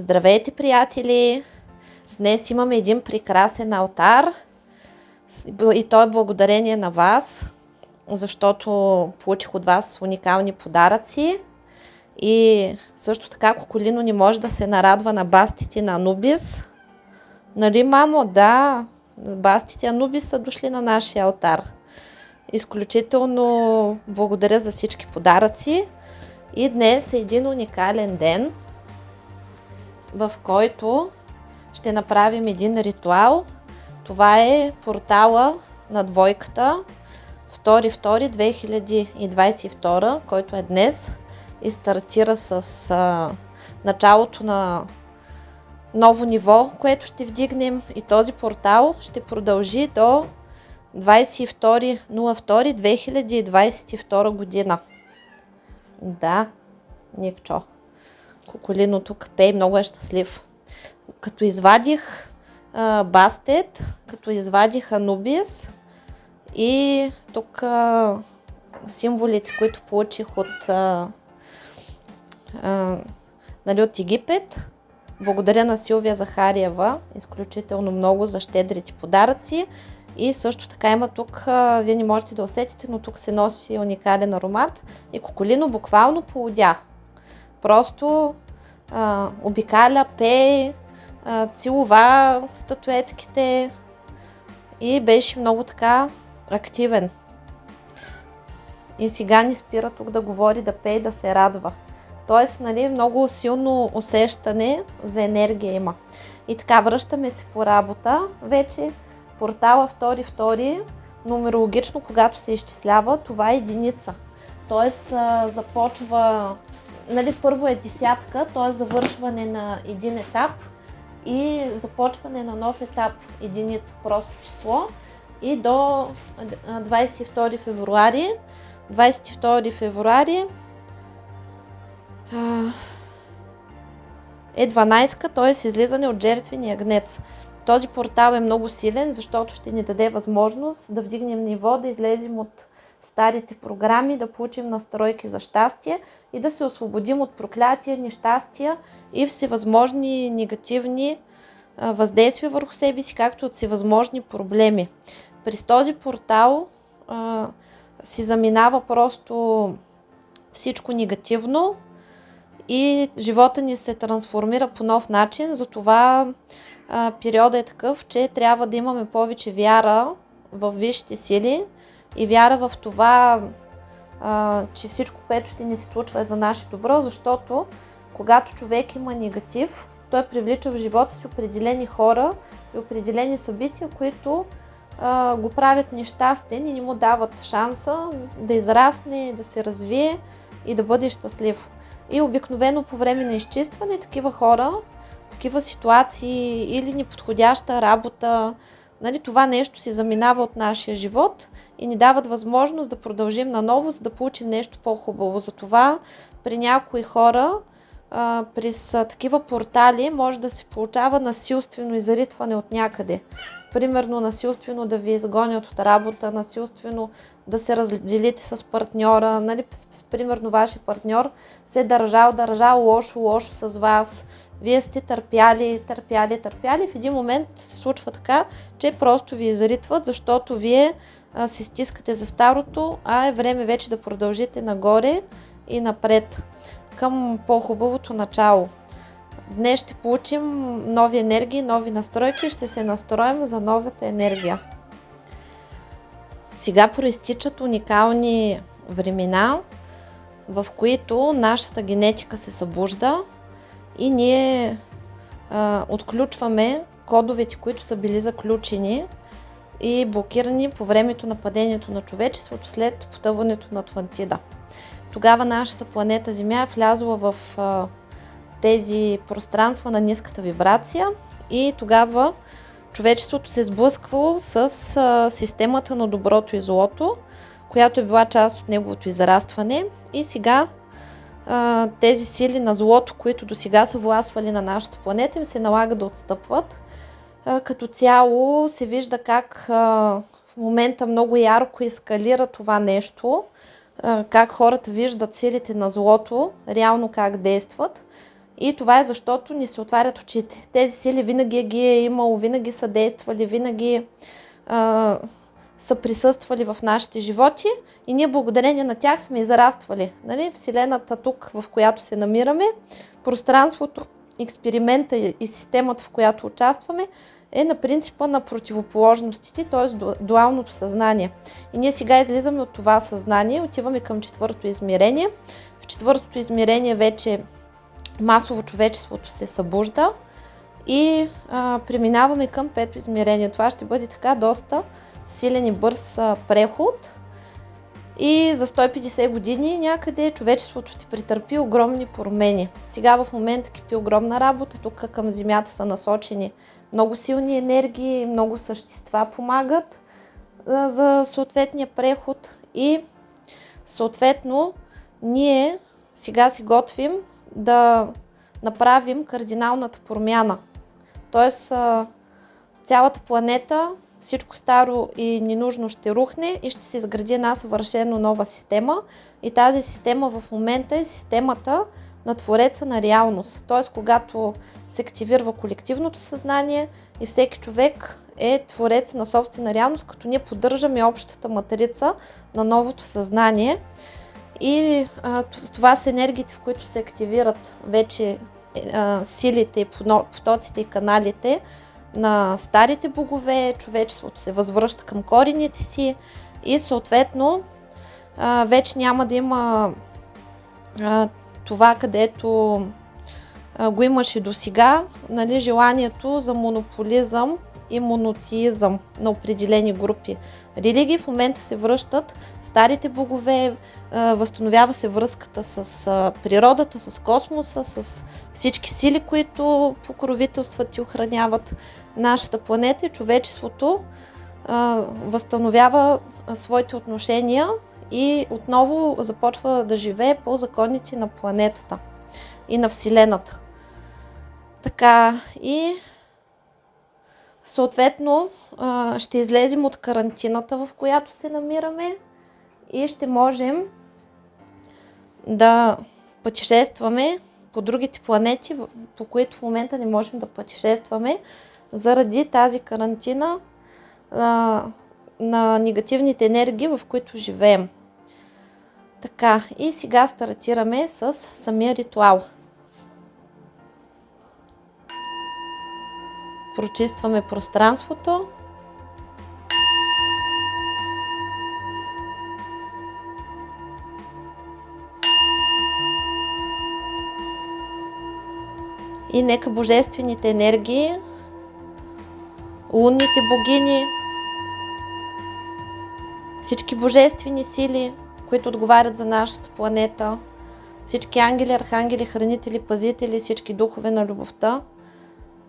Здравейте, приятели! Днес имаме един прекрасен алтар и то е благодарение на вас, защото получих от вас уникални подаръци. И също така Коколино не може да се нарадва на бастите на Анубис. Нали, мамо? Да, бастите Анубис са дошли на нашия алтар. Изключително благодаря за всички подаръци. И днес е един уникален ден, в който ще направим един ритуал. Това е портала на двойката 2.2.2022, който е днес и стартира с а, началото на ново ниво, което ще вдигнем и този портал ще продължи до 22.02.2022 година. Да, Никчо. Коколино тук пей, много е щастлив. Като извадих а, Бастет, като извадих Анубис и тук а, символите, които получих от, а, а, нали, от Египет. Благодаря на Силвия Захариева изключително много за щедрите подаръци. И също така има тук, вие не можете да усетите, но тук се носи уникален аромат и Коколино буквално полудя. Просто а, обикаля, пее, а, целува статуетките и беше много така активен. И сега ни спира тук да говори, да пее, да се радва. Тоест, нали, много силно усещане за енергия има. И така, връщаме се по работа. Вече портала 2-2, нумерологично, когато се изчислява, това е единица. Тоест, започва, нали, първо е десятка, т.е. завършване на един етап и започване на нов етап, единица, просто число. И до 22 февруари, 22 февруари е 12-ка, т.е. излизане от жертвения гнец. Този портал е много силен, защото ще ни даде възможност да вдигнем ниво, да излезем от старите програми, да получим настройки за щастие и да се освободим от проклятия, нещастия и всевъзможни негативни въздействия върху себе си, както от всевъзможни проблеми. През този портал а, си заминава просто всичко негативно, и живота ни се трансформира по нов начин. Затова а, периода е такъв, че трябва да имаме повече вяра в висшите сили и вяра в това, а, че всичко, което ще ни се случва е за наше добро, защото когато човек има негатив, той привлича в живота си определени хора и определени събития, които а, го правят нещастен и не му дават шанса да израсне, да се развие и да бъде щастлив. И обикновено по време на изчистване такива хора, такива ситуации или неподходяща работа, нали, това нещо си заминава от нашия живот и ни дават възможност да продължим наново, за да получим нещо по-хубаво. Затова при някои хора а, през а, такива портали може да се получава насилствено изритване от някъде примерно насилствено да ви изгонят от работа, насилствено да се разделите с партньора, нали, примерно вашия партньор се е държал, държал лошо, лошо с вас, вие сте търпяли, търпяли, търпяли, в един момент се случва така, че просто ви изритват, защото вие а, се стискате за старото, а е време вече да продължите нагоре и напред към по-хубавото начало. Днес ще получим нови енергии, нови настройки и ще се настроим за новата енергия. Сега проистичат уникални времена, в които нашата генетика се събужда и ние а, отключваме кодовете, които са били заключени и блокирани по времето на падението на човечеството след потъването на Атлантида. Тогава нашата планета Земя е влязла в а, тези пространства на ниската вибрация и тогава човечеството се е сблъсквало с а, системата на доброто и злото, която е била част от неговото израстване и сега тези сили на злото, които до сега са властвали на нашата планета, им се налага да отстъпват. Като цяло се вижда как в момента много ярко ескалира това нещо, как хората виждат силите на злото, реално как действат. И това е защото ни се отварят очите. Тези сили винаги ги е имало, винаги са действали, винаги са присъствали в нашите животи и ние благодарение на тях сме израствали. Нали? Вселената тук, в която се намираме, пространството, експеримента и системата, в която участваме, е на принципа на противоположностите, т.е. дуалното съзнание. И ние сега излизаме от това съзнание, отиваме към четвъртото измерение. В четвъртото измерение вече масово човечеството се събужда и а, преминаваме към пето измерение. Това ще бъде така доста силен и бърз преход. И за 150 години някъде човечеството ще претърпи огромни промени. Сега в момента кипи огромна работа. Тук към Земята са насочени много силни енергии, много същества помагат за съответния преход. И съответно ние сега си готвим да направим кардиналната промяна. Тоест цялата планета, всичко старо и ненужно ще рухне и ще се изгради една съвършено нова система. И тази система в момента е системата на Твореца на реалност. Т.е. когато се активира колективното съзнание и всеки човек е Творец на собствена реалност, като ние поддържаме общата матрица на новото съзнание. И а, това са енергиите, в които се активират вече а, силите, потоците и каналите на старите богове, човечеството се възвръща към корените си и съответно вече няма да има това, където го имаше до сега, нали, желанието за монополизъм и монотеизъм на определени групи религии. В момента се връщат старите богове, възстановява се връзката с природата, с космоса, с всички сили, които покровителстват и охраняват нашата планета и човечеството възстановява своите отношения и отново започва да живее по законите на планетата и на Вселената. Така и Съответно, ще излезем от карантината, в която се намираме и ще можем да пътешестваме по другите планети, по които в момента не можем да пътешестваме, заради тази карантина на негативните енергии, в които живеем. Така, и сега стартираме с самия ритуал. Прочистваме пространството. И нека божествените енергии, лунните богини, всички божествени сили, които отговарят за нашата планета, всички ангели, архангели, хранители, пазители, всички духове на любовта –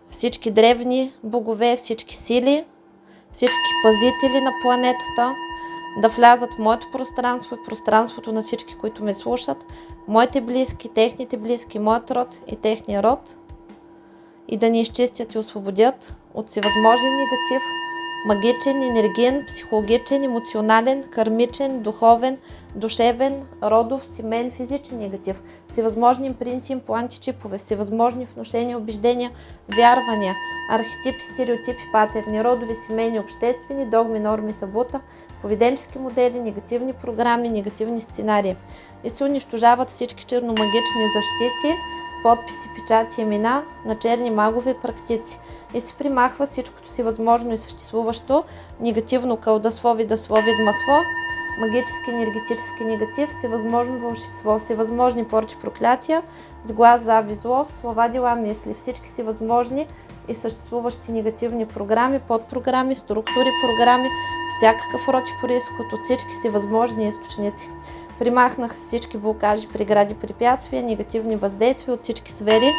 всички древни богове, всички сили, всички пазители на планетата да влязат в моето пространство и пространството на всички, които ме слушат, моите близки, техните близки, моят род и техния род и да ни изчистят и освободят от всевъзможен негатив, магичен, енергиен, психологичен, емоционален, кармичен, духовен, душевен, родов, семен, физичен негатив, всевъзможни импринти, импланти, чипове, всевъзможни вношения, убеждения, вярвания, архетипи, стереотипи, патерни, родови, семейни, обществени, догми, норми, табута, поведенчески модели, негативни програми, негативни сценарии. И се унищожават всички черномагични защити, подписи, печати, имена на черни магове практици и се примахва всичкото си възможно и съществуващо негативно кълдасло, видасло, видмасло, магически, енергетически негатив, всевъзможно вълшебство, всевъзможни порчи проклятия, с глас, зави, злост, слова, дела, мисли, всички си възможни и съществуващи негативни програми, подпрограми, структури, програми, всякакъв род и происход от всички си възможни източници. Примахнах всички блокажи, прегради, препятствия, негативни въздействия от всички сфери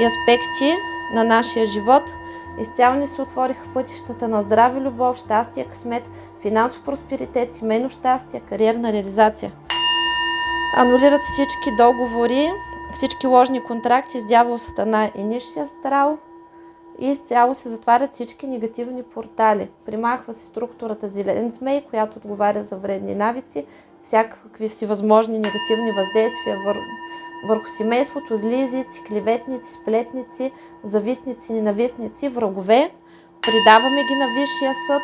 и аспекти на нашия живот. Изцяло ни се отвориха пътищата на здраве, любов, щастие, късмет, финансов просперитет, семейно щастие, кариерна реализация. Анулират всички договори, всички ложни контракти с дявол, сатана и нишия астрал и изцяло се затварят всички негативни портали. Примахва се структурата зелен змей, която отговаря за вредни навици, всякакви всевъзможни негативни въздействия вър... върху семейството, зли клеветници, сплетници, завистници, ненавистници, врагове. Придаваме ги на Висшия съд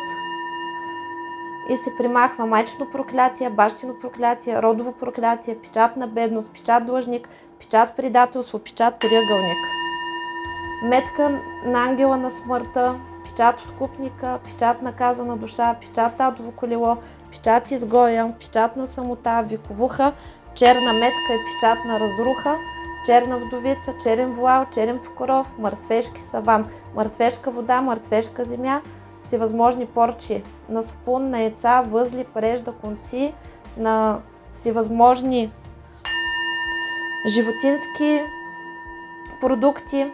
и се примахва майчено проклятие, бащино проклятие, родово проклятие, печат на бедност, печат длъжник, печат предателство, печат триъгълник. Метка на ангела на смъртта, печат откупника, печат наказана душа, печат адово колело, печат изгоя, печат на самота, виковуха, черна метка и печат на разруха, черна вдовица, черен вуал, черен покоров, мъртвешки саван, мъртвешка вода, мъртвешка земя, всевъзможни порчи на сапун, на яйца, възли, прежда, конци, на всевъзможни животински продукти,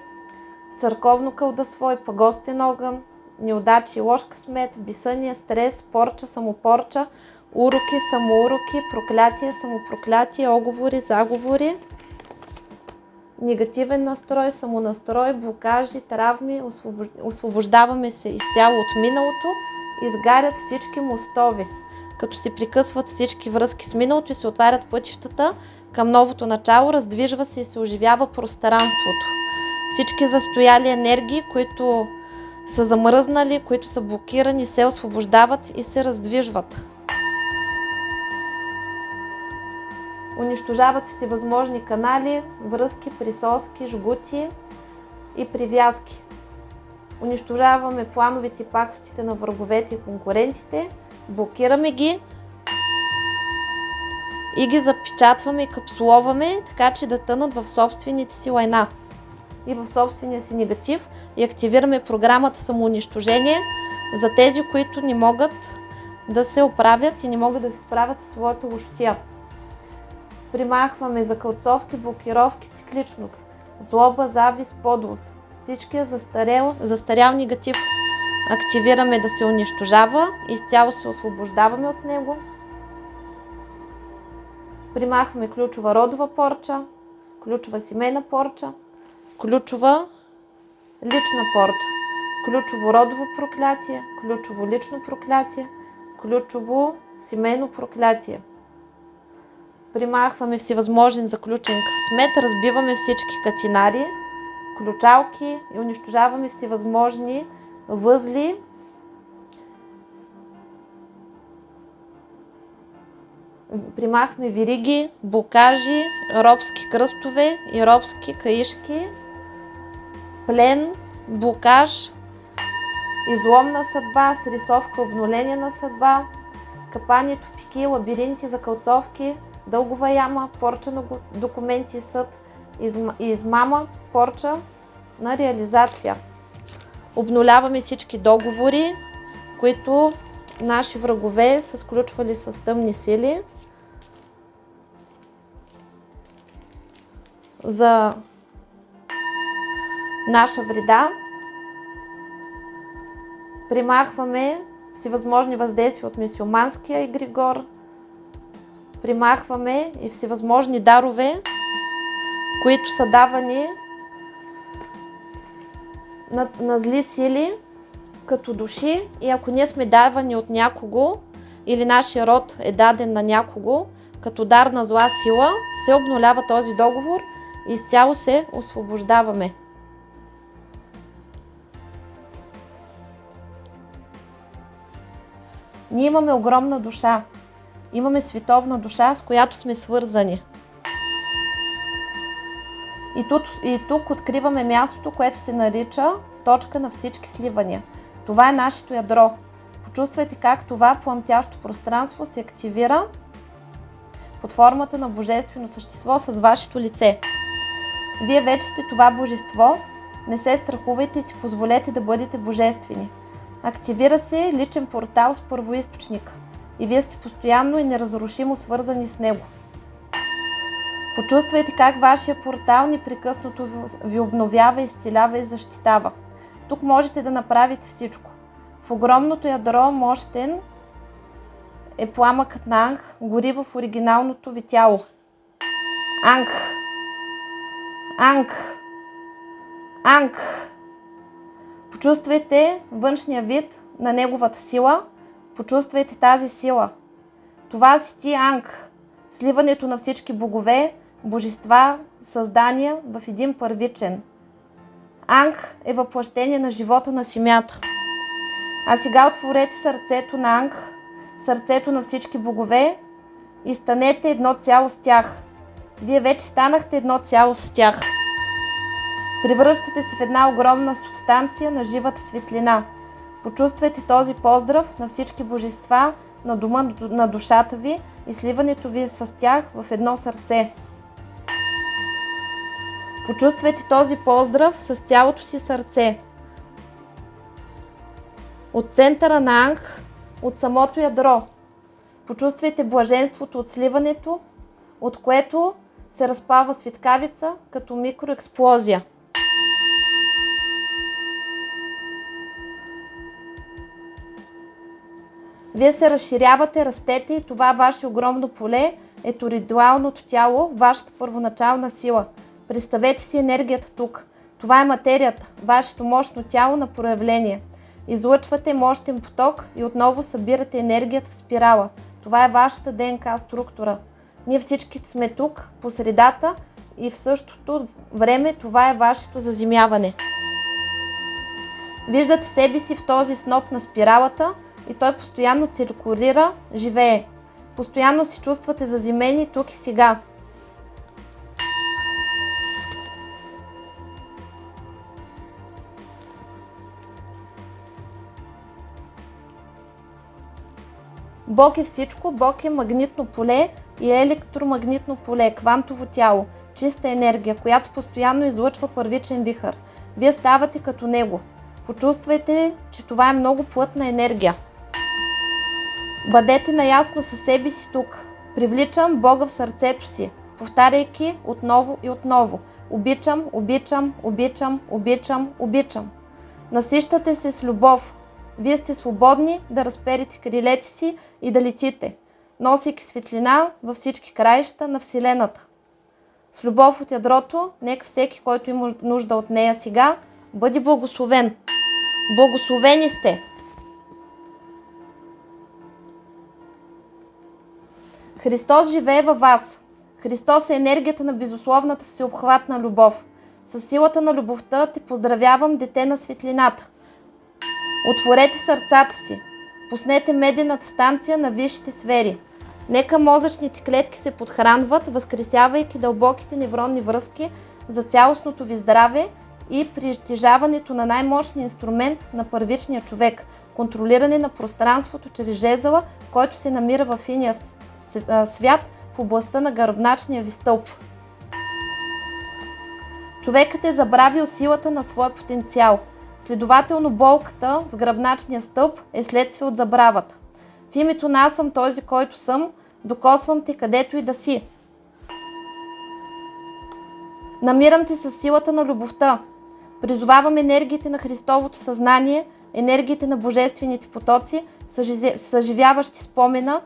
църковно кълдасвой, пагостен огън, неудачи, лош късмет, бисъния, стрес, порча, самопорча, уроки, самоуроки, проклятие, самопроклятие, оговори, заговори, негативен настрой, самонастрой, блокажи, травми, освобождаваме се изцяло от миналото, изгарят всички мостови, като се прикъсват всички връзки с миналото и се отварят пътищата към новото начало, раздвижва се и се оживява пространството. Всички застояли енергии, които са замръзнали, които са блокирани, се освобождават и се раздвижват. Унищожават всевъзможни канали, връзки, присоски, жгути и привязки. Унищожаваме плановете и пакостите на враговете и конкурентите, блокираме ги и ги запечатваме и капсуловаме, така че да тънат в собствените си лайна и в собствения си негатив и активираме програмата самоунищожение за тези, които не могат да се оправят и не могат да се справят със своята лошотия. Примахваме закълцовки, блокировки, цикличност, злоба, завист, подлост. Всичкия застарел, застарял негатив активираме да се унищожава, изцяло се освобождаваме от него. Примахваме ключова родова порча, ключова семейна порча, ключова лична порча, ключово родово проклятие, ключово лично проклятие, ключово семейно проклятие. Примахваме всевъзможен заключен късмет, разбиваме всички катинари, ключалки и унищожаваме всевъзможни възли, примахме вириги, блокажи, робски кръстове и робски каишки, плен, блокаж, изломна съдба, срисовка, обнуление на съдба, капани, тупики, лабиринти, закълцовки, дългова яма, порча на документи, съд, измама, порча на реализация. Обнуляваме всички договори, които наши врагове са сключвали с тъмни сили за наша вреда. Примахваме всевъзможни въздействия от мисиоманския егригор. Примахваме и всевъзможни дарове, които са давани на, на зли сили, като души и ако ние сме давани от някого или нашия род е даден на някого, като дар на зла сила, се обнулява този договор и изцяло се освобождаваме. Ние имаме огромна душа. Имаме световна душа, с която сме свързани. И тук, и тук откриваме мястото, което се нарича точка на всички сливания. Това е нашето ядро. Почувствайте как това пламтящо пространство се активира под формата на божествено същество с вашето лице. Вие вече сте това божество Не се страхувайте и си позволете да бъдете божествени. Активира се личен портал с първоисточника и вие сте постоянно и неразрушимо свързани с него. Почувствайте как вашия портал непрекъснато ви обновява, изцелява и защитава. Тук можете да направите всичко. В огромното ядро мощен е пламъкът на Анг, гори в оригиналното ви тяло. Анг. Анг. Анг. Почувствайте външния вид на неговата сила. Почувствайте тази сила. Това си ти Анг. Сливането на всички богове, божества, създания в един първичен. Анг е въплъщение на живота на семята. А сега отворете сърцето на Анг, сърцето на всички богове и станете едно цяло с тях. Вие вече станахте едно цяло с тях. Превръщате се в една огромна субстанция на живата светлина. Почувствайте този поздрав на всички божества на дома на душата ви и сливането ви с тях в едно сърце. Почувствайте този поздрав с цялото си сърце. От центъра на Анх, от самото ядро. Почувствайте блаженството от сливането, от което се разпава светкавица като микроексплозия. Вие се разширявате, растете и това ваше огромно поле е торидуалното тяло, вашата първоначална сила. Представете си енергията тук. Това е материята, вашето мощно тяло на проявление. Излъчвате мощен поток и отново събирате енергията в спирала. Това е вашата ДНК структура. Ние всички сме тук, по средата и в същото време това е вашето заземяване. Виждате себе си в този сноп на спиралата – и той постоянно циркулира, живее. Постоянно се чувствате заземени тук и сега. Бог е всичко, Бог е магнитно поле и електромагнитно поле, квантово тяло, чиста енергия, която постоянно излъчва първичен вихър. Вие ставате като него. Почувствайте, че това е много плътна енергия. Бъдете наясно със себе си тук. Привличам Бога в сърцето си, повтаряйки отново и отново. Обичам, обичам, обичам, обичам, обичам. Насищате се с любов. Вие сте свободни да разперите крилете си и да летите, носейки светлина във всички краища на Вселената. С любов от ядрото, нека всеки, който има нужда от нея сега, бъде благословен. Благословени сте! Христос живее във вас. Христос е енергията на безусловната всеобхватна любов. С силата на любовта те поздравявам, дете на светлината. Отворете сърцата си. Пуснете медената станция на висшите сфери. Нека мозъчните клетки се подхранват, възкресявайки дълбоките невронни връзки за цялостното ви здраве и притежаването на най-мощния инструмент на първичния човек – контролиране на пространството чрез жезъла, който се намира в иния свят в областта на гръбначния ви стълб. Човекът е забравил силата на своя потенциал. Следователно болката в гръбначния стълб е следствие от забравата. В името на аз съм този, който съм, докосвам те където и да си. Намирам те с силата на любовта. Призовавам енергиите на Христовото съзнание, енергиите на божествените потоци, съживяващи спомена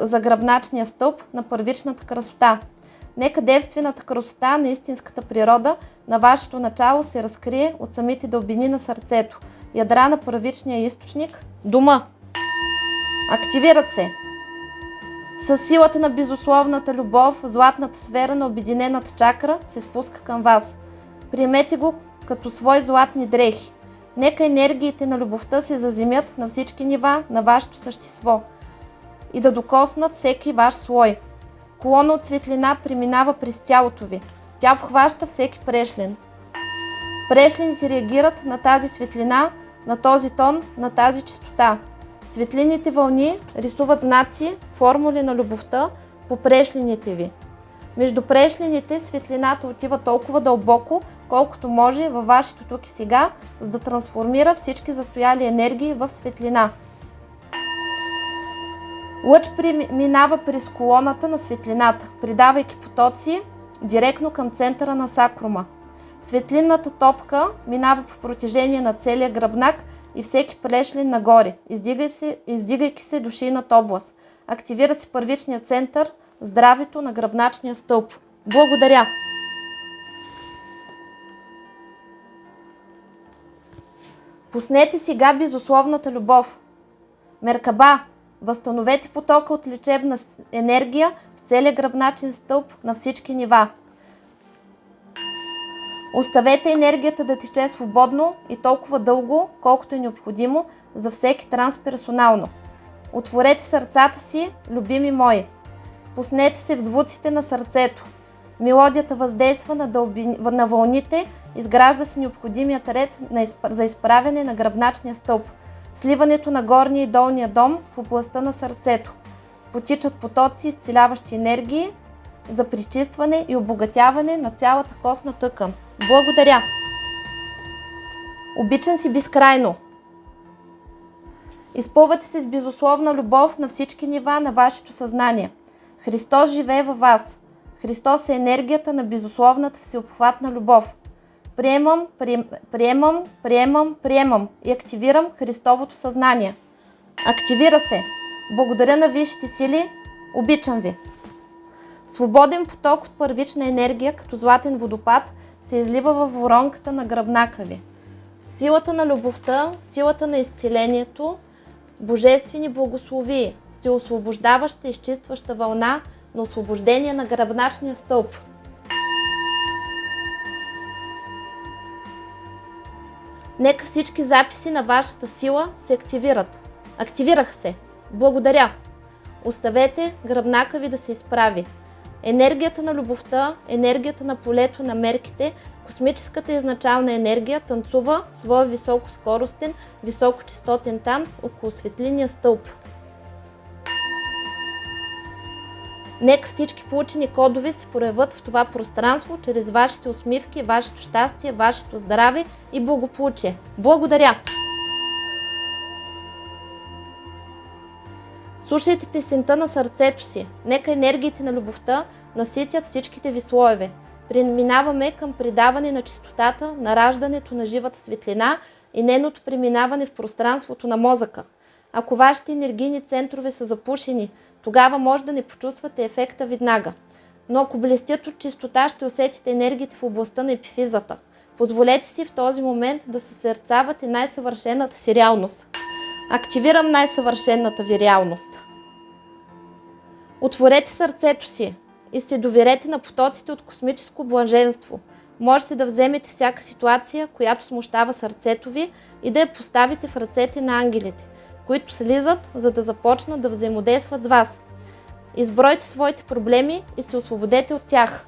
за гръбначния стълб на първичната красота. Нека девствената красота на истинската природа на вашето начало се разкрие от самите дълбини на сърцето, ядра на първичния източник, дума. Активират се! С силата на безусловната любов, златната сфера на обединената чакра се спуска към вас. Приемете го като свои златни дрехи. Нека енергиите на любовта се заземят на всички нива на вашето същество – и да докоснат всеки ваш слой. Колона от светлина преминава през тялото ви. Тя обхваща всеки прешлен. Прешлените реагират на тази светлина, на този тон, на тази чистота. Светлините вълни рисуват знаци, формули на любовта по прешлените ви. Между прешлените светлината отива толкова дълбоко, колкото може във вашето тук и сега, за да трансформира всички застояли енергии в светлина. Лъч минава през колоната на светлината, придавайки потоци директно към центъра на сакрума. Светлинната топка минава по протежение на целия гръбнак и всеки плешлин нагоре, издигай се, издигайки се до шийната област. Активира се първичния център, здравето на гръбначния стълб. Благодаря! Пуснете сега безусловната любов. Меркаба, възстановете потока от лечебна енергия в целия гръбначен стълб на всички нива. Оставете енергията да тече свободно и толкова дълго, колкото е необходимо за всеки трансперсонално. Отворете сърцата си, любими мои. Пуснете се в звуците на сърцето. Мелодията въздейства на, дълби... на вълните, изгражда се необходимият ред на за изправяне на гръбначния стълб. Сливането на горния и долния дом в областта на сърцето. Потичат потоци, изцеляващи енергии за причистване и обогатяване на цялата костна тъкан. Благодаря! Обичам си безкрайно! Изпълвате се с безусловна любов на всички нива на вашето съзнание. Христос живее във вас. Христос е енергията на безусловната всеобхватна любов. Приемам, прием, приемам, приемам, приемам и активирам Христовото съзнание. Активира се. Благодаря на висшите сили. Обичам ви. Свободен поток от първична енергия, като златен водопад, се излива във воронката на гръбнака ви. Силата на любовта, силата на изцелението, божествени благословии, се освобождаваща, изчистваща вълна на освобождение на гръбначния стълб. Нека всички записи на вашата сила се активират. Активираха се. Благодаря. Оставете гръбнака ви да се изправи. Енергията на любовта, енергията на полето на мерките, космическата изначална енергия танцува своя високоскоростен, високочастотен танц около светлиния стълб. Нека всички получени кодове се проявят в това пространство чрез вашите усмивки, вашето щастие, вашето здраве и благополучие. Благодаря! Слушайте песента на сърцето си. Нека енергиите на любовта наситят всичките ви слоеве. Преминаваме към предаване на чистотата, на раждането на живата светлина и нейното преминаване в пространството на мозъка. Ако вашите енергийни центрове са запушени, тогава може да не почувствате ефекта веднага. Но ако блестят от чистота, ще усетите енергиите в областта на епифизата. Позволете си в този момент да се сърцавате най-съвършената си реалност. Активирам най-съвършената ви реалност. Отворете сърцето си и се доверете на потоците от космическо блаженство. Можете да вземете всяка ситуация, която смущава сърцето ви и да я поставите в ръцете на ангелите, които слизат, за да започнат да взаимодействат с вас. Избройте своите проблеми и се освободете от тях.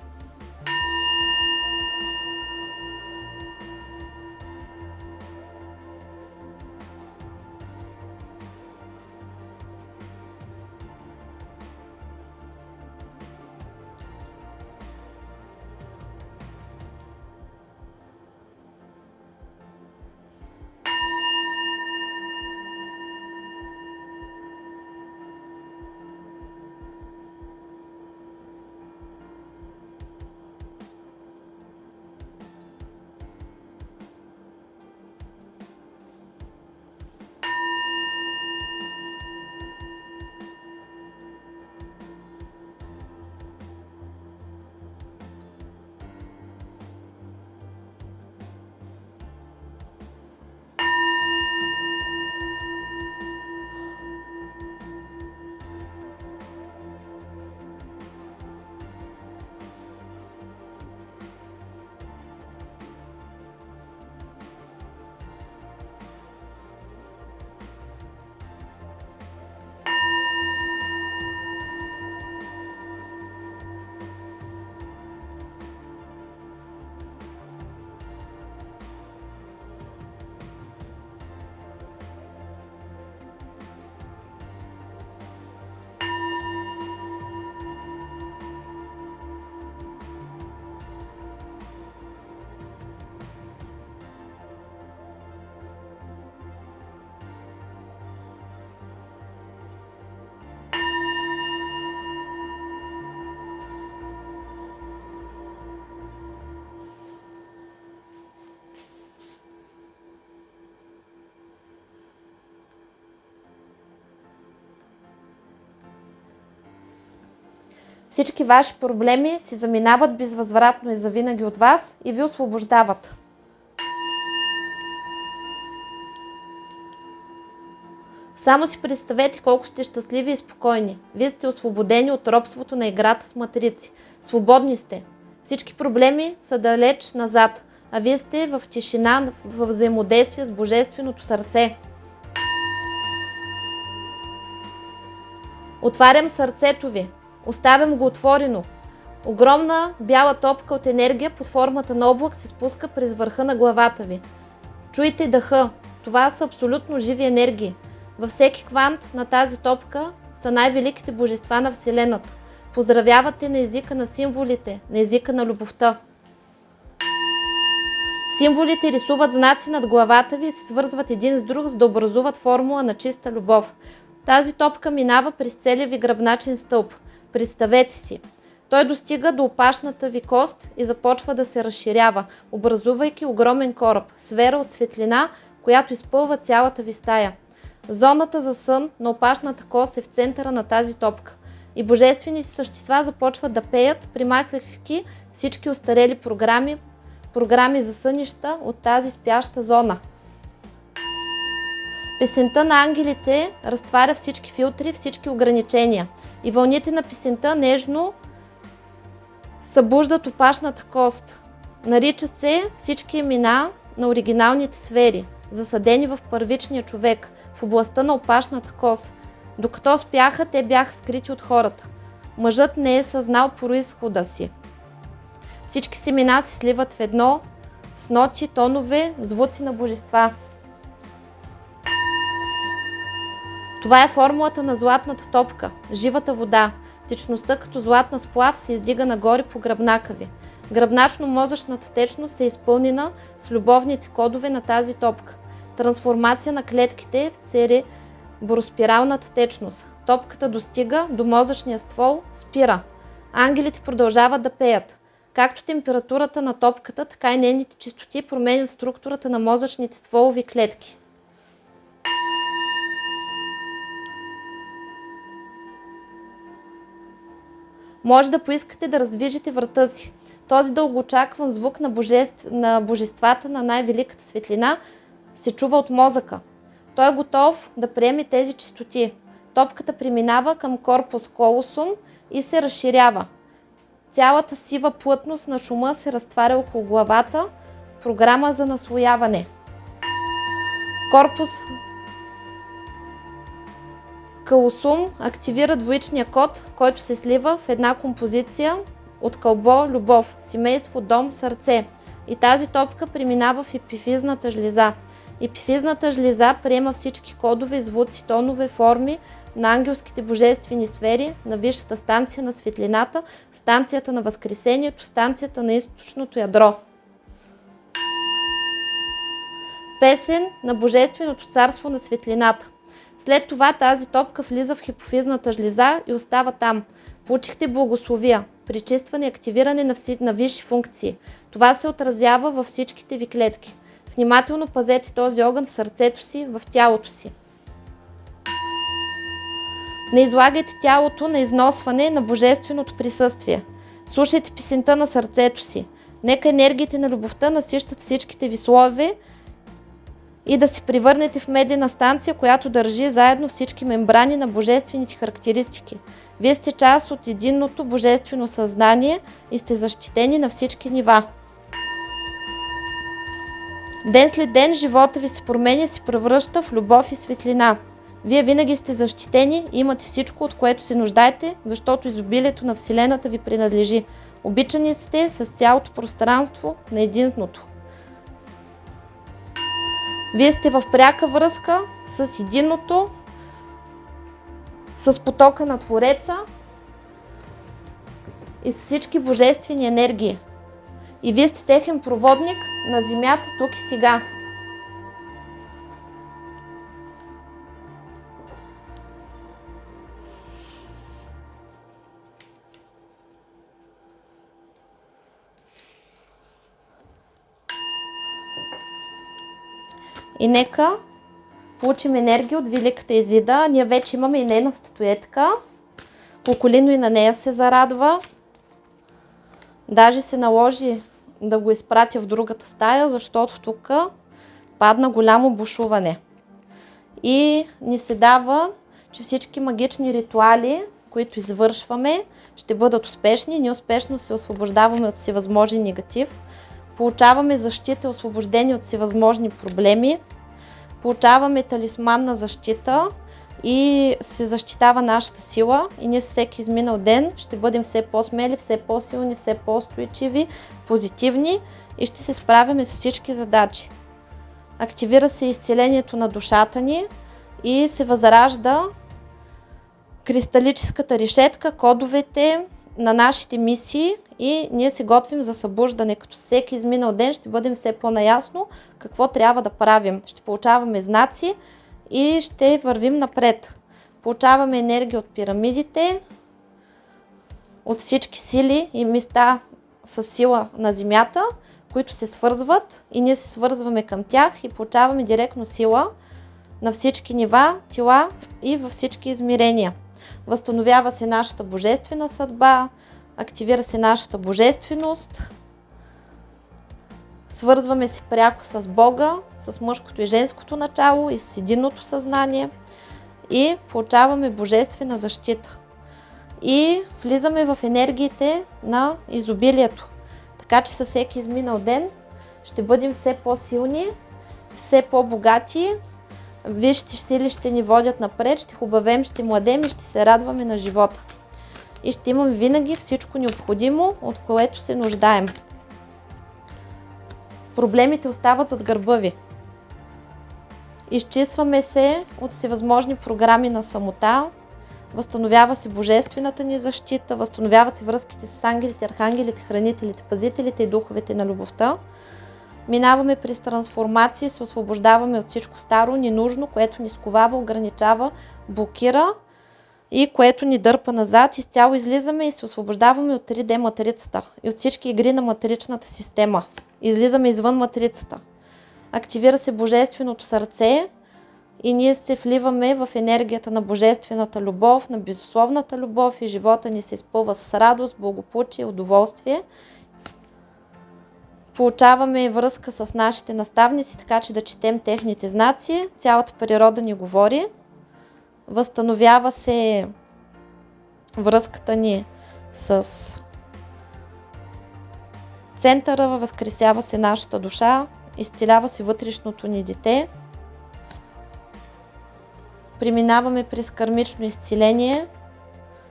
Всички ваши проблеми си заминават безвъзвратно и завинаги от вас и ви освобождават. Само си представете колко сте щастливи и спокойни. Вие сте освободени от робството на играта с матрици. Свободни сте. Всички проблеми са далеч назад, а вие сте в тишина, в взаимодействие с Божественото сърце. Отварям сърцето ви. Оставям го отворено. Огромна бяла топка от енергия под формата на облак се спуска през върха на главата ви. Чуйте дъха. Това са абсолютно живи енергии. Във всеки квант на тази топка са най-великите божества на Вселената. Поздравявате на езика на символите, на езика на любовта. Символите рисуват знаци над главата ви и се свързват един с друг, за да образуват формула на чиста любов. Тази топка минава през целия ви гръбначен стълб. Представете си. Той достига до опашната ви кост и започва да се разширява, образувайки огромен кораб, сфера от светлина, която изпълва цялата ви стая. Зоната за сън на опашната кост е в центъра на тази топка. И божествените същества започват да пеят, примахвайки всички остарели програми, програми за сънища от тази спяща зона. Песента на ангелите разтваря всички филтри, всички ограничения. И вълните на песента нежно събуждат опашната кост. Наричат се всички имена на оригиналните сфери, засадени в първичния човек, в областта на опашната кост. Докато спяха, те бяха скрити от хората. Мъжът не е съзнал происхода си. Всички семена се сливат в едно с ноти, тонове, звуци на божества. Това е формулата на златната топка, живата вода. Течността като златна сплав се издига нагоре по гръбнака ви. Гръбначно-мозъчната течност е изпълнена с любовните кодове на тази топка. Трансформация на клетките в цери бороспиралната течност. Топката достига до мозъчния ствол, спира. Ангелите продължават да пеят. Както температурата на топката, така и нейните чистоти променят структурата на мозъчните стволови клетки. Може да поискате да раздвижите врата си. Този дългоочакван звук на, божеств... на божествата на най-великата светлина се чува от мозъка. Той е готов да приеме тези чистоти. Топката преминава към корпус колосум и се разширява. Цялата сива плътност на шума се разтваря около главата. Програма за наслояване. Корпус Калусум активира двоичния код, който се слива в една композиция от кълбо, любов, семейство, дом, сърце. И тази топка преминава в епифизната жлеза. Епифизната жлеза приема всички кодове, звуци, тонове, форми на ангелските божествени сфери, на висшата станция на светлината, станцията на възкресението, станцията на източното ядро. Песен на Божественото царство на светлината. След това тази топка влиза в хипофизната жлеза и остава там. Получихте благословия, причистване и активиране на, вси, на висши функции. Това се отразява във всичките ви клетки. Внимателно пазете този огън в сърцето си, в тялото си. Не излагайте тялото на износване на божественото присъствие. Слушайте песента на сърцето си. Нека енергиите на любовта насищат всичките ви слове и да се превърнете в медена станция, която държи заедно всички мембрани на божествените характеристики. Вие сте част от единното божествено съзнание и сте защитени на всички нива. Ден след ден живота ви се променя и се превръща в любов и светлина. Вие винаги сте защитени и имате всичко, от което се нуждаете, защото изобилието на Вселената ви принадлежи. Обичани сте с цялото пространство на единството. Вие сте в пряка връзка с единното, с потока на Твореца и с всички божествени енергии. И вие сте техен проводник на Земята тук и сега. И нека получим енергия от Великата Езида. Ние вече имаме и нейна статуетка. Околино и на нея се зарадва. Даже се наложи да го изпратя в другата стая, защото тук падна голямо бушуване. И ни се дава, че всички магични ритуали, които извършваме, ще бъдат успешни. Ние успешно се освобождаваме от всевъзможен негатив. Получаваме защита и освобождение от всевъзможни проблеми. Получаваме талисман на защита и се защитава нашата сила и ние всеки изминал ден ще бъдем все по-смели, все по-силни, все по-устойчиви, позитивни и ще се справяме с всички задачи. Активира се изцелението на душата ни и се възражда кристалическата решетка, кодовете на нашите мисии и ние се готвим за събуждане. Като всеки изминал ден ще бъдем все по-наясно какво трябва да правим. Ще получаваме знаци и ще вървим напред. Получаваме енергия от пирамидите, от всички сили и места с сила на Земята, които се свързват и ние се свързваме към тях и получаваме директно сила на всички нива, тела и във всички измерения. Възстановява се нашата божествена съдба, активира се нашата божественост, свързваме се пряко с Бога, с мъжкото и женското начало и с единното съзнание и получаваме божествена защита. И влизаме в енергиите на изобилието. Така че със всеки изминал ден ще бъдем все по-силни, все по-богати вижте стили ще ни водят напред, ще хубавем, ще младем и ще се радваме на живота. И ще имаме винаги всичко необходимо, от което се нуждаем. Проблемите остават зад гърба ви. Изчистваме се от всевъзможни програми на самота, възстановява се божествената ни защита, възстановяват се връзките с ангелите, архангелите, хранителите, пазителите и духовете на любовта. Минаваме през трансформация, се освобождаваме от всичко старо, ненужно, което ни сковава, ограничава, блокира и което ни дърпа назад. Изцяло излизаме и се освобождаваме от 3D матрицата и от всички игри на матричната система. Излизаме извън матрицата. Активира се Божественото сърце и ние се вливаме в енергията на Божествената любов, на безусловната любов и живота ни се изпълва с радост, благополучие, удоволствие Получаваме връзка с нашите наставници, така че да четем техните знаци. Цялата природа ни говори. Възстановява се връзката ни с центъра, възкресява се нашата душа, изцелява се вътрешното ни дете. Преминаваме през кармично изцеление –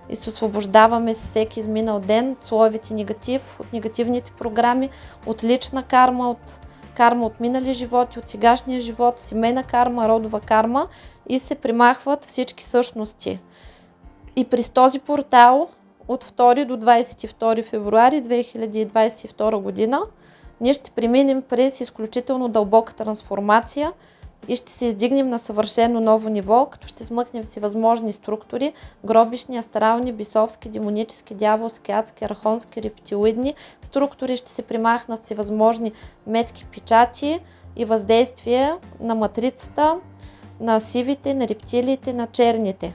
и се освобождаваме с всеки изминал ден от слоевете негатив, от негативните програми, от лична карма, от карма от минали животи, от сегашния живот, семейна карма, родова карма и се примахват всички същности. И през този портал от 2 до 22 февруари 2022 година ние ще преминем през изключително дълбока трансформация – и ще се издигнем на съвършено ново ниво, като ще смъкнем всевъзможни структури, гробишни, астрални, бисовски, демонически, дяволски, адски, архонски, рептилоидни структури, ще се примахнат всевъзможни метки, печати и въздействия на матрицата, на сивите, на рептилиите, на черните.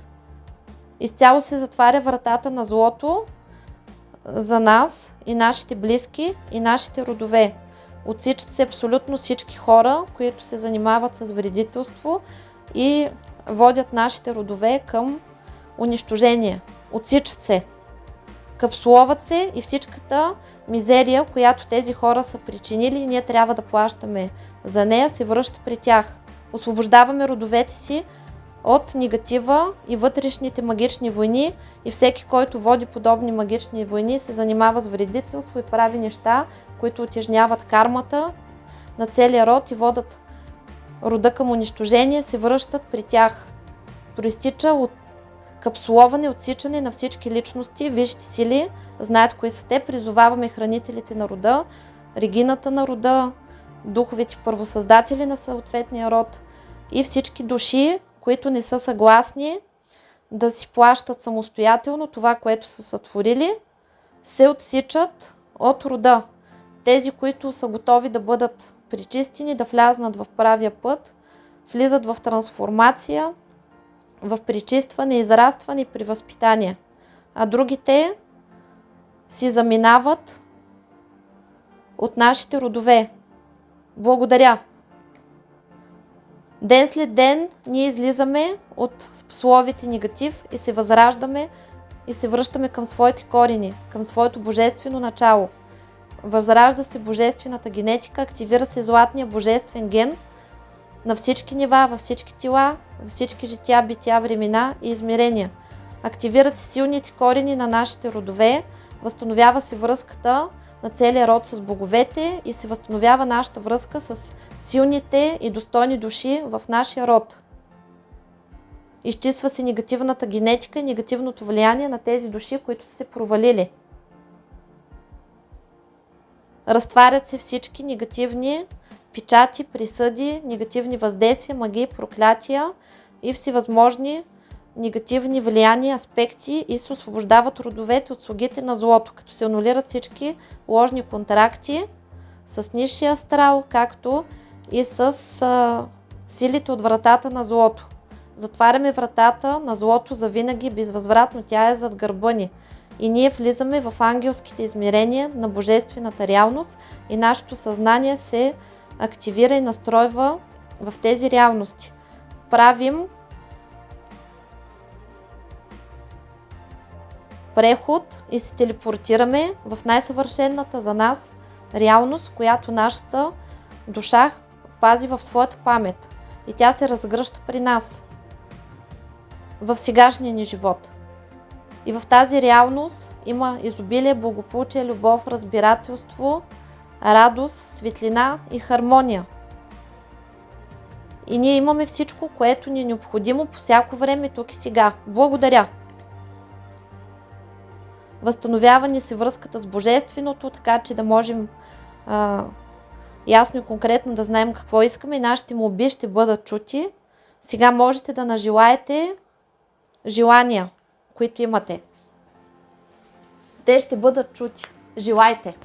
Изцяло се затваря вратата на злото за нас и нашите близки и нашите родове. Отсичат се абсолютно всички хора, които се занимават с вредителство и водят нашите родове към унищожение. Отсичат се. Капсуловат се и всичката мизерия, която тези хора са причинили, ние трябва да плащаме за нея, се връща при тях. Освобождаваме родовете си от негатива и вътрешните магични войни и всеки, който води подобни магични войни, се занимава с вредителство и прави неща, които отежняват кармата на целия род и водат рода към унищожение, се връщат при тях. Проистича от капсуловане, отсичане на всички личности, вижте сили, знаят кои са те, призоваваме хранителите на рода, регината на рода, духовите първосъздатели на съответния род и всички души, които не са съгласни да си плащат самостоятелно това, което са сътворили, се отсичат от рода. Тези, които са готови да бъдат причистени, да влязнат в правия път, влизат в трансформация, в причистване, израстване и при възпитание. а другите си заминават от нашите родове. Благодаря. Ден след ден ние излизаме от словите негатив и се възраждаме и се връщаме към своите корени, към своето божествено начало. Възражда се божествената генетика, активира се златния божествен ген на всички нива, във всички тела, във всички жития, бития, времена и измерения. Активират се силните корени на нашите родове, възстановява се връзката на целия род с боговете и се възстановява нашата връзка с силните и достойни души в нашия род. Изчиства се негативната генетика и негативното влияние на тези души, които са се провалили. Разтварят се всички негативни печати, присъди, негативни въздействия, магии, проклятия и всевъзможни негативни влияния, аспекти и се освобождават родовете от слугите на злото, като се анулират всички ложни контракти с нишия астрал, както и с а, силите от вратата на злото. Затваряме вратата на злото за винаги безвъзвратно, тя е зад гърба ни. И ние влизаме в ангелските измерения на божествената реалност и нашето съзнание се активира и настройва в тези реалности. Правим преход и се телепортираме в най-съвършената за нас реалност, която нашата душа пази в своята памет. И тя се разгръща при нас в сегашния ни живот. И в тази реалност има изобилие, благополучие, любов, разбирателство, радост, светлина и хармония. И ние имаме всичко, което ни е необходимо по всяко време тук и сега. Благодаря! Възстановява ни се връзката с Божественото, така че да можем а, ясно и конкретно да знаем какво искаме и нашите молби ще бъдат чути. Сега можете да нажелаете желания, които имате. Те ще бъдат чути. Желайте!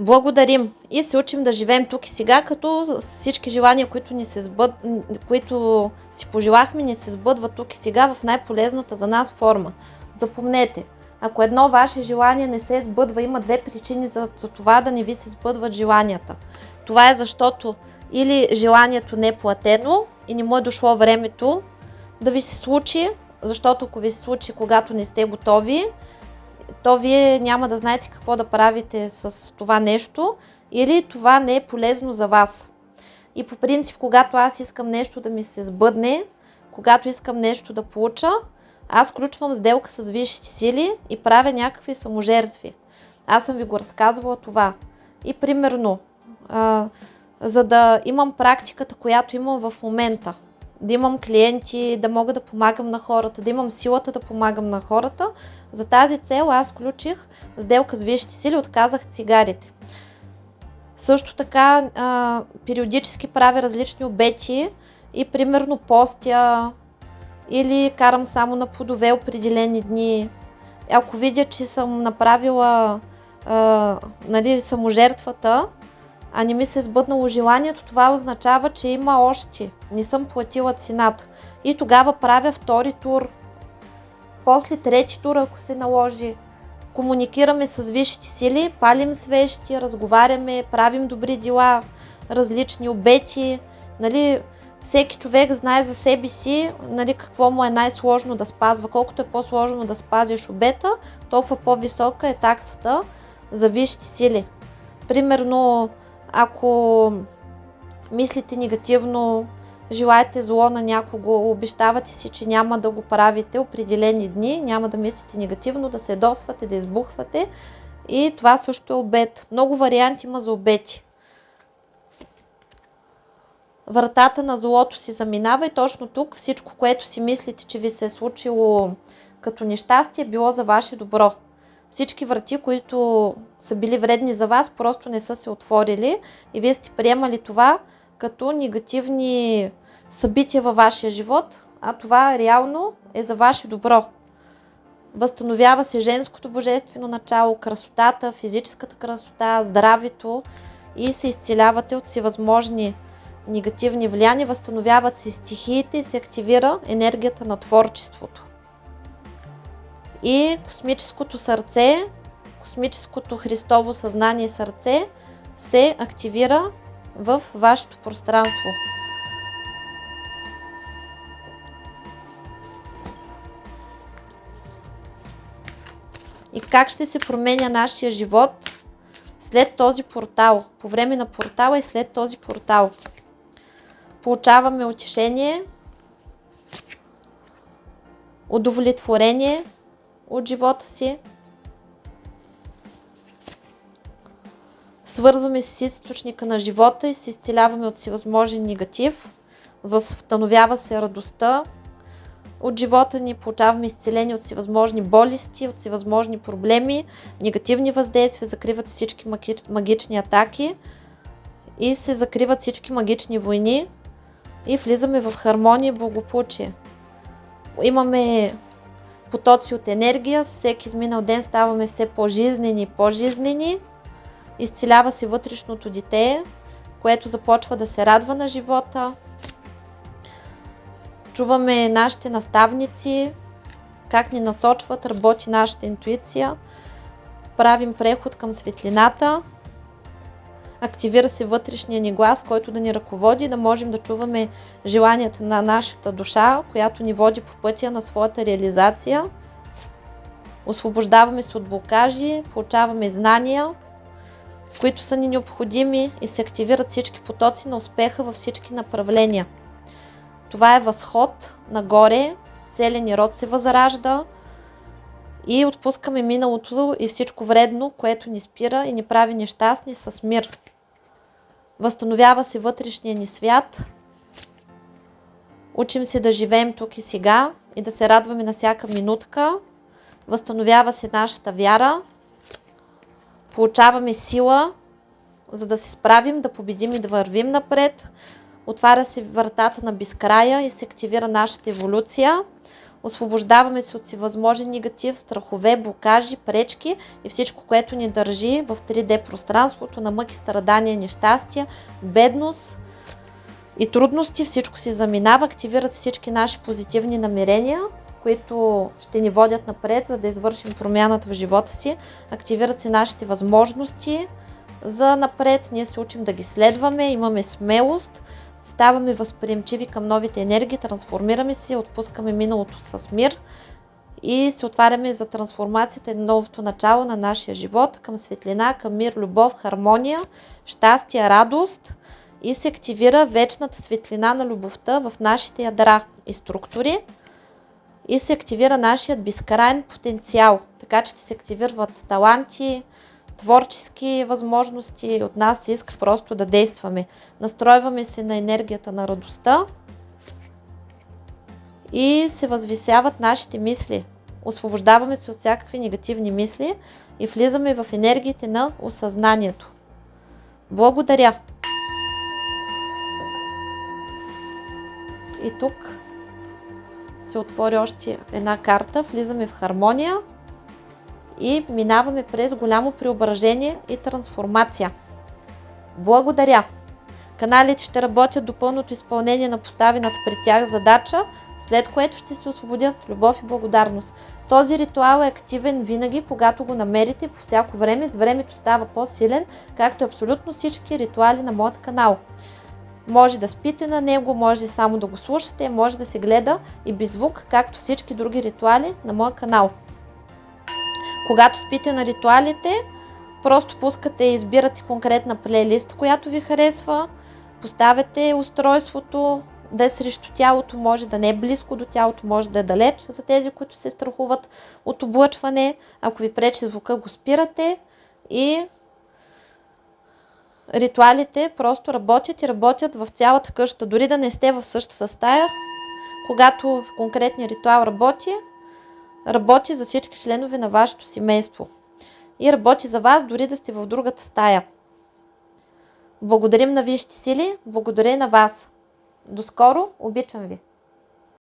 Благодарим и се учим да живеем тук и сега, като всички желания, които, ни се сбъд... които си пожелахме, ни се сбъдват тук и сега в най-полезната за нас форма. Запомнете, ако едно ваше желание не се сбъдва, има две причини за, това да не ви се сбъдват желанията. Това е защото или желанието не е платено и не му е дошло времето да ви се случи, защото ако ви се случи, когато не сте готови, то вие няма да знаете какво да правите с това нещо или това не е полезно за вас. И по принцип, когато аз искам нещо да ми се сбъдне, когато искам нещо да получа, аз включвам сделка с висшите сили и правя някакви саможертви. Аз съм ви го разказвала това. И примерно, а, за да имам практиката, която имам в момента, да имам клиенти, да мога да помагам на хората, да имам силата да помагам на хората. За тази цел аз включих сделка с висшите сили, отказах цигарите. Също така а, периодически правя различни обети и примерно постя или карам само на плодове определени дни. Ако видя, че съм направила а, нали, саможертвата, а не ми се е сбъднало желанието, това означава, че има още. Не съм платила цената. И тогава правя втори тур. После трети тур, ако се наложи. Комуникираме с висшите сили, палим свещи, разговаряме, правим добри дела, различни обети. Нали, всеки човек знае за себе си нали, какво му е най-сложно да спазва. Колкото е по-сложно да спазиш обета, толкова по-висока е таксата за висшите сили. Примерно, ако мислите негативно, желаете зло на някого, обещавате си, че няма да го правите определени дни, няма да мислите негативно, да се досвате, да избухвате. И това също е обед. Много варианти има за обети. Вратата на злото си заминава и точно тук всичко, което си мислите, че ви се е случило като нещастие, било за ваше добро. Всички врати, които са били вредни за вас, просто не са се отворили и вие сте приемали това като негативни събития във вашия живот, а това реално е за ваше добро. Възстановява се женското божествено начало, красотата, физическата красота, здравето и се изцелявате от всевъзможни негативни влияния, възстановяват се стихиите и се активира енергията на творчеството и космическото сърце, космическото Христово съзнание и сърце се активира в вашето пространство. И как ще се променя нашия живот след този портал, по време на портала и след този портал. Получаваме утешение, удовлетворение, от живота си. Свързваме с източника на живота и се изцеляваме от всевъзможен негатив. Възстановява се радостта от живота ни, получаваме изцеление от всевъзможни болести, от всевъзможни проблеми, негативни въздействия, закриват всички магични атаки и се закриват всички магични войни и влизаме в хармония и благополучие. Имаме потоци от енергия. Всеки изминал ден ставаме все по-жизнени и по-жизнени. Изцелява се вътрешното дете, което започва да се радва на живота. Чуваме нашите наставници, как ни насочват, работи нашата интуиция. Правим преход към светлината. Активира се вътрешния ни глас, който да ни ръководи, да можем да чуваме желанията на нашата душа, която ни води по пътя на своята реализация. Освобождаваме се от блокажи, получаваме знания, които са ни необходими и се активират всички потоци на успеха във всички направления. Това е възход нагоре, целият ни род се възражда и отпускаме миналото и всичко вредно, което ни спира и ни прави нещастни с мир. Възстановява се вътрешния ни свят. Учим се да живеем тук и сега и да се радваме на всяка минутка. Възстановява се нашата вяра. Получаваме сила, за да се справим, да победим и да вървим напред. Отваря се вратата на безкрая и се активира нашата еволюция. Освобождаваме се от всевъзможен негатив, страхове, блокажи, пречки и всичко, което ни държи в 3D пространството на мъки, страдания, нещастия, бедност и трудности. Всичко си заминава, активират всички наши позитивни намерения, които ще ни водят напред, за да извършим промяната в живота си. Активират се нашите възможности за напред. Ние се учим да ги следваме, имаме смелост, ставаме възприемчиви към новите енергии, трансформираме се, отпускаме миналото с мир и се отваряме за трансформацията и новото начало на нашия живот към светлина, към мир, любов, хармония, щастие, радост и се активира вечната светлина на любовта в нашите ядра и структури и се активира нашият безкрайен потенциал, така че се активират таланти, творчески възможности. От нас се иска просто да действаме. Настройваме се на енергията на радостта и се възвисяват нашите мисли. Освобождаваме се от всякакви негативни мисли и влизаме в енергиите на осъзнанието. Благодаря! И тук се отвори още една карта, влизаме в хармония и минаваме през голямо преображение и трансформация. Благодаря! Каналите ще работят до пълното изпълнение на поставената при тях задача, след което ще се освободят с любов и благодарност. Този ритуал е активен винаги, когато го намерите по всяко време. С времето става по-силен, както абсолютно всички ритуали на моят канал. Може да спите на него, може само да го слушате, може да се гледа и без звук, както всички други ритуали на моя канал. Когато спите на ритуалите, просто пускате и избирате конкретна плейлист, която ви харесва, поставяте устройството да е срещу тялото, може да не е близко до тялото, може да е далеч за тези, които се страхуват от облъчване. Ако ви пречи звука, го спирате и ритуалите просто работят и работят в цялата къща. Дори да не сте в същата стая, когато конкретният ритуал работи, работи за всички членове на вашето семейство. И работи за вас, дори да сте в другата стая. Благодарим на висшите сили, благодаря на вас. До скоро, обичам ви!